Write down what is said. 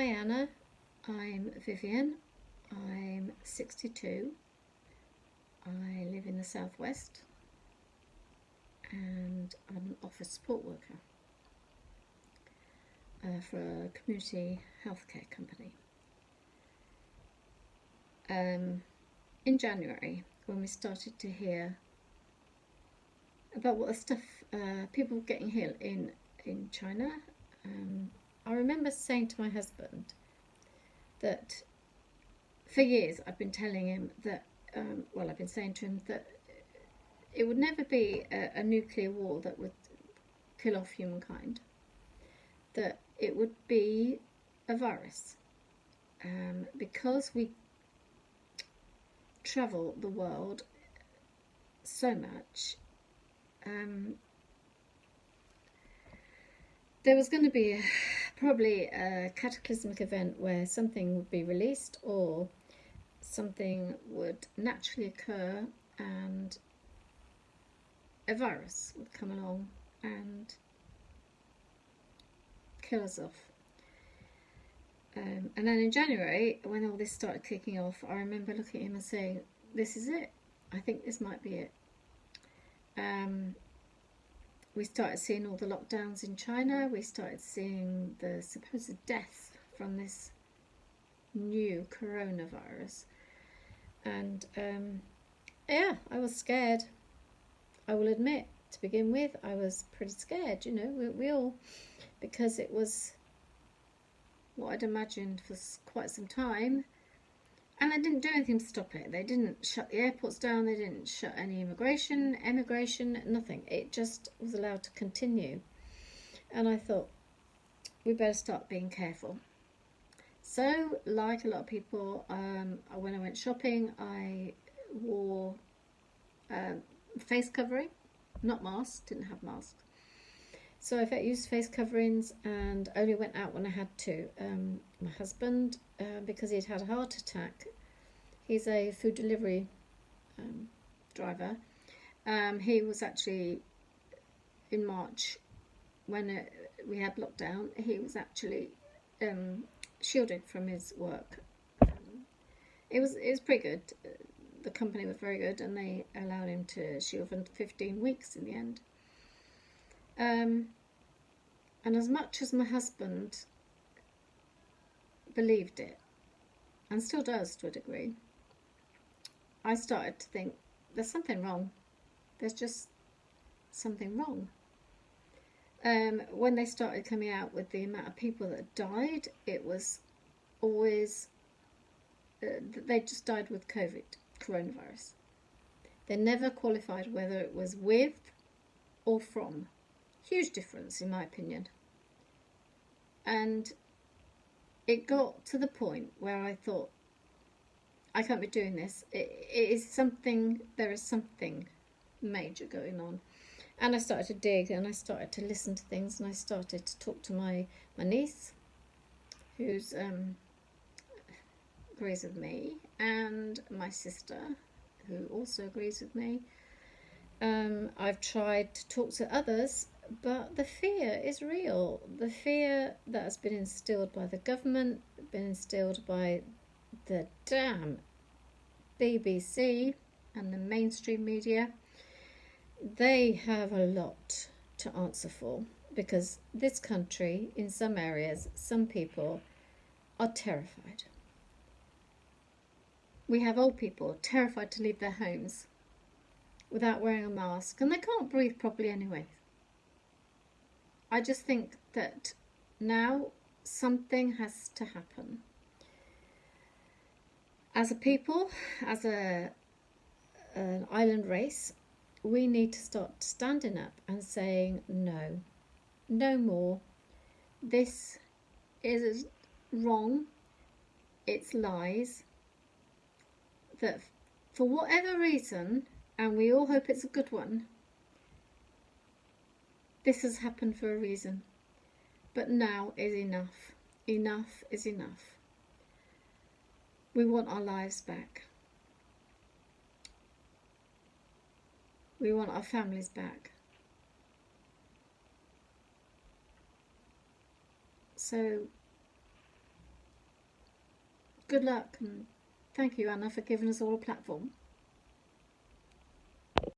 Hi Anna, I'm Vivian. I'm 62. I live in the southwest and I'm an office support worker uh, for a community healthcare company. Um, in January, when we started to hear about what the stuff uh, people getting ill in in China, um, I remember saying to my husband that for years I've been telling him that, um, well, I've been saying to him that it would never be a, a nuclear war that would kill off humankind, that it would be a virus. Um, because we travel the world so much, um, there was going to be a, probably a cataclysmic event where something would be released or something would naturally occur and a virus would come along and kill us off. Um, and then in January, when all this started kicking off, I remember looking at him and saying, This is it. I think this might be it. Um, we started seeing all the lockdowns in China. We started seeing the supposed death from this new coronavirus. And um, yeah, I was scared. I will admit, to begin with, I was pretty scared. You know, we, we all, because it was what I'd imagined for quite some time. And they didn't do anything to stop it. They didn't shut the airports down. They didn't shut any immigration, emigration, nothing. It just was allowed to continue. And I thought, we better start being careful. So, like a lot of people, um, when I went shopping, I wore um, face covering, not mask, didn't have mask. So I used face coverings and only went out when I had to. Um, my husband, uh, because he'd had a heart attack, he's a food delivery um, driver. Um, he was actually in March when it, we had lockdown. He was actually um, shielded from his work. It was it was pretty good. The company was very good, and they allowed him to shield for 15 weeks in the end. Um, and as much as my husband believed it, and still does to a degree, I started to think there's something wrong. There's just something wrong. Um, when they started coming out with the amount of people that died, it was always uh, they just died with COVID, coronavirus. They never qualified whether it was with or from. Huge difference, in my opinion. And it got to the point where I thought, I can't be doing this. It, it is something, there is something major going on. And I started to dig and I started to listen to things and I started to talk to my, my niece, who's um, agrees with me, and my sister, who also agrees with me. Um, I've tried to talk to others, but the fear is real. The fear that has been instilled by the government, been instilled by the damn BBC and the mainstream media. They have a lot to answer for because this country, in some areas, some people are terrified. We have old people terrified to leave their homes without wearing a mask, and they can't breathe properly anyway. I just think that now something has to happen. As a people, as a an island race, we need to start standing up and saying no, no more. This is wrong. It's lies that for whatever reason, and we all hope it's a good one, this has happened for a reason. But now is enough. Enough is enough. We want our lives back. We want our families back. So good luck and thank you, Anna, for giving us all a platform.